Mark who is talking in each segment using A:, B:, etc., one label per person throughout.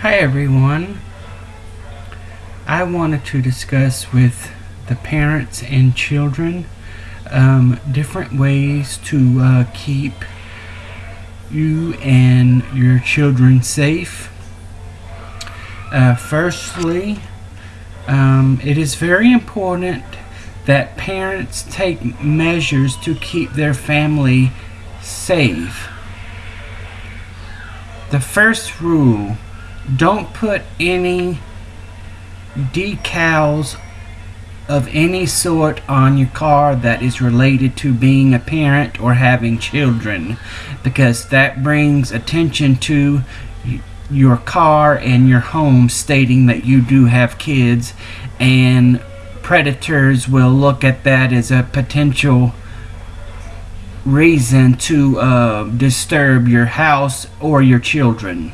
A: Hi everyone. I wanted to discuss with the parents and children um, different ways to uh, keep you and your children safe. Uh, firstly, um, it is very important that parents take measures to keep their family safe. The first rule don't put any decals of any sort on your car that is related to being a parent or having children because that brings attention to your car and your home stating that you do have kids and predators will look at that as a potential reason to uh, disturb your house or your children.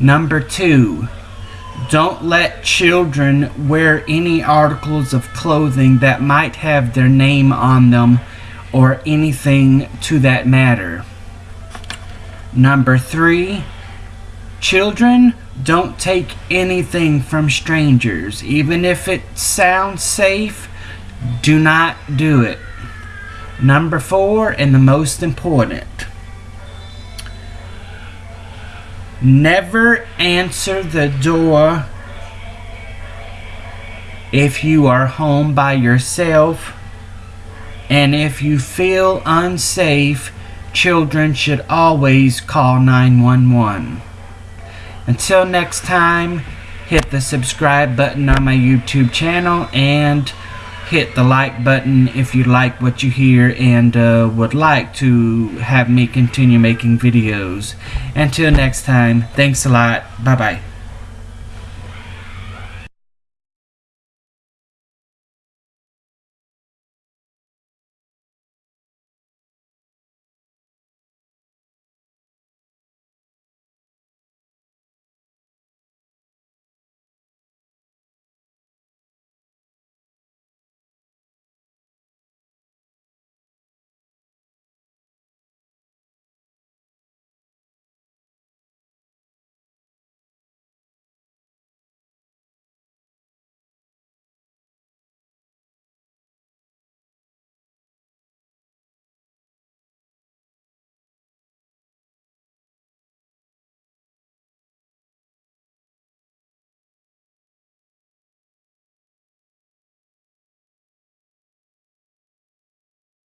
A: Number two, don't let children wear any articles of clothing that might have their name on them or anything to that matter. Number three, children don't take anything from strangers. Even if it sounds safe, do not do it. Number four, and the most important, Never answer the door if you are home by yourself. And if you feel unsafe, children should always call 911. Until next time, hit the subscribe button on my YouTube channel and hit the like button if you like what you hear and uh, would like to have me continue making videos. Until next time, thanks a lot. Bye-bye.